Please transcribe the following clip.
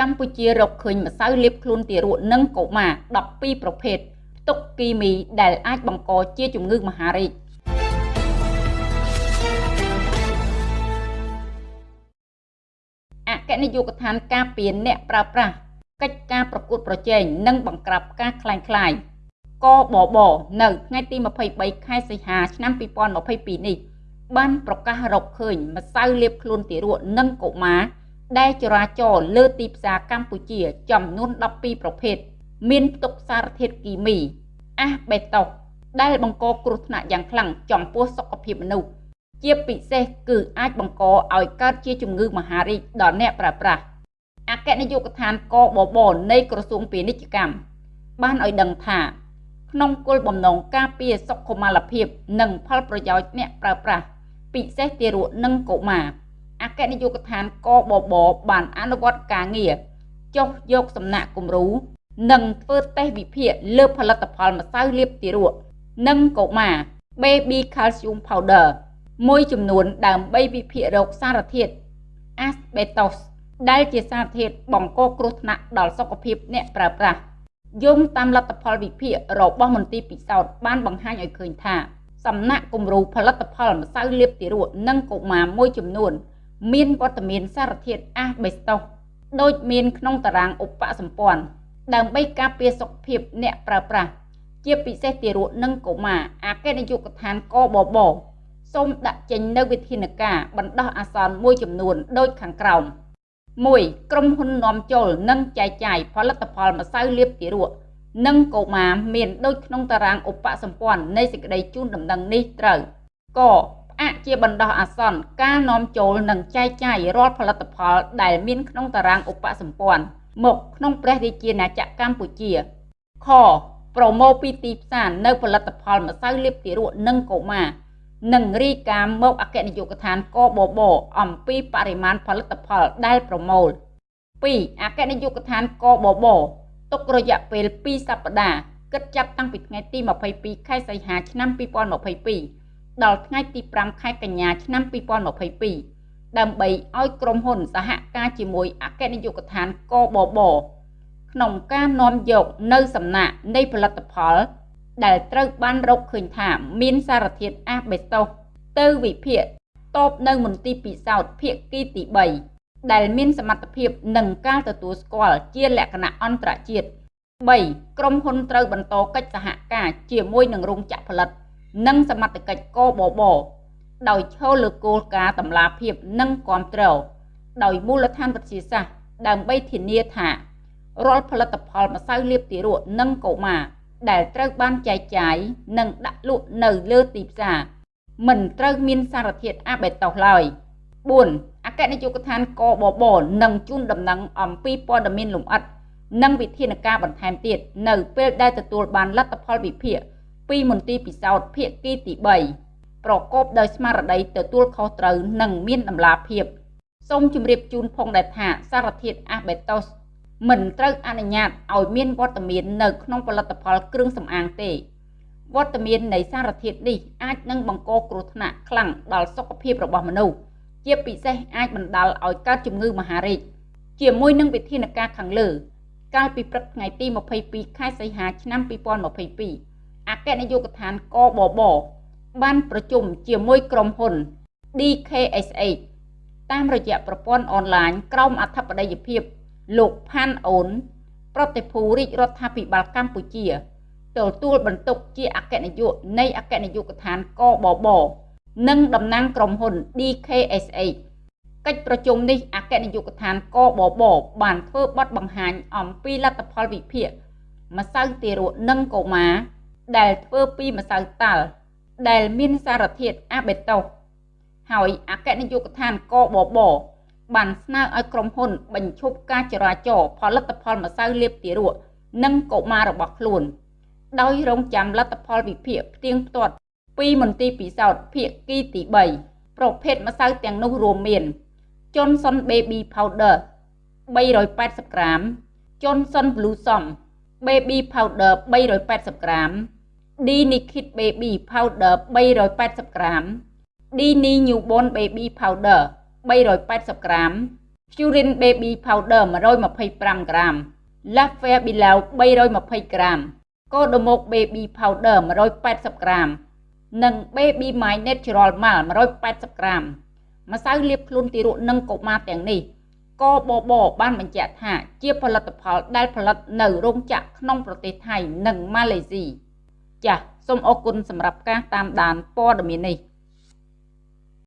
កម្ពុជារកឃើញម្សៅលាបខ្លួនទារកនិងកុមារ12ប្រភេទផ្ទុកគីមីដែលអាចបង្កជាជំងឺមហារីកអគ្គនាយកដ្ឋានការពារអ្នកប្រើប្រាស់កិច្ចការប្រកួតប្រជែងនិងបង្ក្រាបការក្លែងក្លាយកបបនៅថ្ងៃទី23ខែសីហាឆ្នាំ2022នេះបានប្រកាសរកឃើញម្សៅលាបខ្លួនទារកនិងកុមារ ដែលចរាចរលើទីផ្សារកម្ពុជា ចំនួន12ប្រភេទមានផ្ទុកសារធាតុគីមីអាសបេតុសដែលបង្កគ្រោះថ្នាក់យ៉ាងខ្លាំងចំពោះសុខភាពមនុស្សជាពិសេសគឺអាចបង្កឲ្យកើតជាជំងឺមហារីកដល់អ្នកប្រើប្រាស់អគ្គនាយកដ្ឋានកបបនៃក្រសួងពាណិជ្ជកម្មបានឲ្យដឹងថាក្នុងគោលបំណងការពារសុខុមាលភាព និងផលប្រយោជន៍អ្នកប្រើប្រាស់ពិសេសទារកនិងកុមារអ គ្គនាយកដ្ឋានកបបបានអនុវត្តការងារចុះយកសំណាក់គំរូនិងធ្វើតេស្តវិភាគលើផលិតផលម្សៅលាបទារកនិងកុមារ Baby Calcium Powder មួយចំនួនដើម្បីវិភាគរោគសារធាតុ asbestos ដែលជាសារធាតុបង្កគ្រោះថ្នាក់ដល់សុខភាពអ្នកប្រើប្រាស់យោងតាមលទ្ធផលវិភាគរបស់មន្ទីរពិសោធន៍បានបង្ហាញឲ្យឃើញថា សំណាក់គំរូផលិតផលម្សៅលាបទារកនិងកុមារមួយចំនួន មានវត្តមានសារធាតុអាសបេស្តុសដូចមានក្នុងតារាងឧបសម្ព័ន្ធដើម្បីការពារសុខភាពអ្នកប្រើប្រាស់ជាពិសេសទារកនិងកុមារអគ្គនាយកដ្ឋានកបបសូមដាក់ចេញនៅវិធានការបណ្ដោះអាសន្នមួយចំនួនដូចខាងក្រោម1ក្រុមហ៊ុននាំចូលនិងចែកចាយផលិតផលម្សៅលាបទារកនិងកុមារមានដូចក្នុងតារាងឧបសម្ព័ន្ធនៃសេចក្តីជូនដំណឹងនេះត្រូវកផ្អាកជាបណ្ដោះអាសន្នការនាំចូលនិងចែកចាយរាល់ផលិតផលដែលមានក្នុងតារាងឧបសម្ព័ន្ធមកក្នុងព្រះរាជាណាចក្រកម្ពុជាខប្រម៉ូពីទីផ្សារនៅផលិតផលម្សៅលាបទារកនិងកុមារនិងរីកាមមកអគ្គនាយកដ្ឋានកបបអំពីបរិមាណផលិតផលដែលប្រមូល2អគ្គនាយកដ្ឋានកបបទុករយៈពេល2សប្តាហ៍គិតចាប់តាំងពីថ្ងៃទី22ខែសីហាឆ្នាំ2022 ដល់ថ្ងៃទី5ខែកញ្ញាឆ្នាំ2022ដើម្បីឲ្យក្រុមហ៊ុនសហការជាមួយអគ្គនាយកដ្ឋានកបបក្នុងការនាំយកនៅសំណាក់នៃផលិតផល ដែលត្រូវបានរកឃើញថាមានសារធាតុអាសបេស្តុសទៅវិភាគតបនៅមន្ទីរពិសោធន៍ភាគីទី3ដែលមានសមត្ថភាពនិងការទទួលស្គាល់ជាលក្ខណៈអន្តរជាតិ3ក្រុមហ៊ុនត្រូវបន្តកិច្ចសហការជាមួយនឹងរោងចក្រផលិត និងសមត្ថកិច្ចកបបដោយឈលលើគោលការណ៍តម្លាភាពនិងគ្រប់គ្រងដោយមូលដ្ឋានវិទ្យាសាស្ត្រដើម្បីធានាថារាល់ផលិតផលម្សៅលាបទារកនិងកុមារដែលត្រូវបានចែកចាយនិងដាក់លក់នៅលើទីផ្សារមិនត្រូវមានសារធាតុអាបេតុសឡើយ4អគ្គនាយកដ្ឋានកបបនឹងជូនដំណឹងអំពីព័ត៌មានលម្អិតនិងវិធានការបន្ថែមទៀតនៅពេលដែលទទួលបានលទ្ធផលវិភាគ ពីមន្ទីរពិសោធន៍ភាគីទី3ប្រកបដោយស្មារតីទទួលខុសត្រូវនិងមានតម្លាភាពសូមជម្រាបជូនផងដែរថាសារធាតុអាបេតុសមិនត្រូវអនុញ្ញាតឲ្យមានវត្តមាននៅក្នុងផលិតផលគ្រឿងសម្អាងទេវត្តមាននៃសារធាតុនេះអាចនឹងបង្កគ្រោះថ្នាក់ខ្លាំងដល់សុខភាពរបស់មនុស្សជាពិសេសអាចបណ្ដាលឲ្យកើតជំងឺមហារីកជាមួយនឹងវិធានការខាងលើ កាលពីព្រឹកថ្ងៃទី22ខែសីហាឆ្នាំ2022 អគ្គនាយកដ្ឋានកបបបានប្រជុំជាមួយក្រុមហ៊ុន DKSH តាមរយៈប្រព័ន្ធអនឡាញក្រោមអធិបតីភាពលោកផាន់អូន ប្រតិភូរាជរដ្ឋាភិបាលកម្ពុជាទទួលបន្ទុកជាអគ្គនាយកនៃអគ្គនាយកដ្ឋានកបបនិងតំណាងក្រុមហ៊ុន DKSH កិច្ចប្រជុំនេះអគ្គនាយកដ្ឋានកបបបានធ្វើបទបង្ហាញអំពីលទ្ធផលវិភាគម្សៅទារកនិងកុមារ ដែលធ្វើពីម្សៅតាល់ដែលមានសារធាតុអាបេតុសហើយអគ្គនាយកដ្ឋានកបបបានស្នើឲ្យក្រុមហ៊ុនបញ្ឈប់ការចរាចរណ៍ផលិតផលម្សៅលាបទារកនិងកុមាររបស់ខ្លួន ដោយរងចាំលទ្ធផលវិភាគផ្ទៀងផ្ទាត់ពីមន្ទីរពិសោធន៍ភាគីទី3ប្រភេទម្សៅទាំងនោះរួមមាន Johnson Baby Powder 380ក្រាម Johnson Blossom Baby Powder 380ក្រាម D Nikit Baby Powder 380ក្រាម D Ni Newborn Baby Powder 380ក្រាម Furin Baby Powder 125ក្រាម Lafia Bilao 320ក្រាម Kodomok Baby Powder 180ក្រាម និង Baby My Natural Mal 180ក្រាមម្សៅលាបខ្លួនទារកនិងកុមារទាំងនេះកបបបានបញ្ជាក់ថាជាផលិតផលដែលផលិតនៅរោងចក្រក្នុងប្រទេសថៃនិងម៉ាឡេស៊ី ចាសសូមអរគុណសម្រាប់ការតាមដានព័ត៌មាននេះ